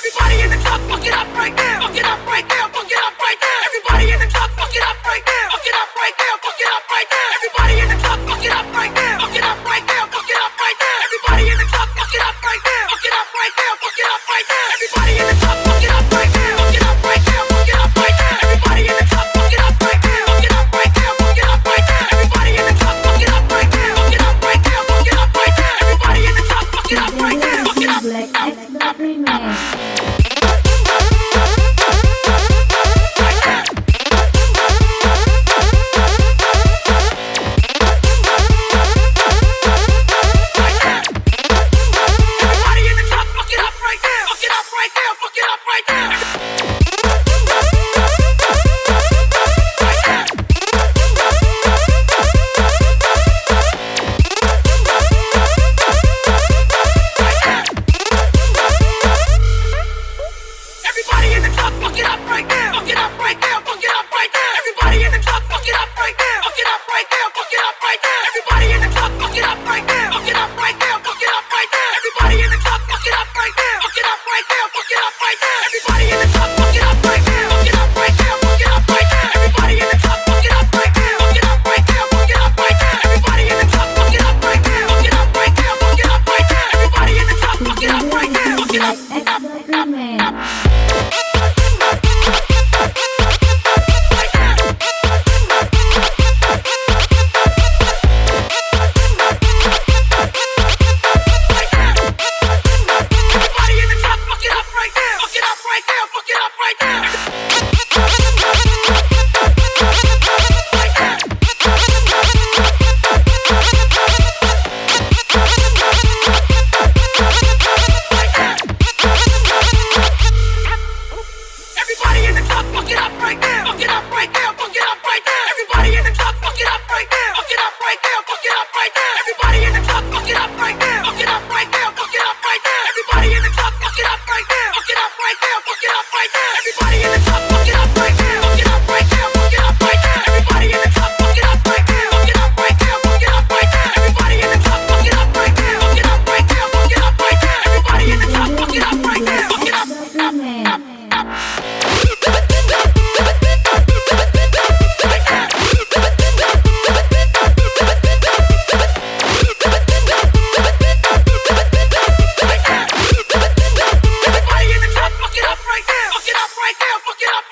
Everybody in the club, fuck it up break now. Fuck it up break now. Fuck it up break. Everybody in the club, fuck it up. Fuck it up. Fuck it up right now. like, like, like, right now. Everybody in the club, fuck it up right now. Fuck it up right. Fuck it up right. Everybody in the club, fuck it up right now. Fuck it up right now. Fuck it up right now. Everybody in the club.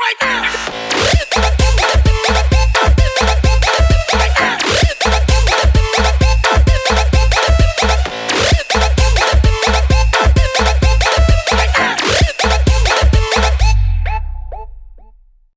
like this.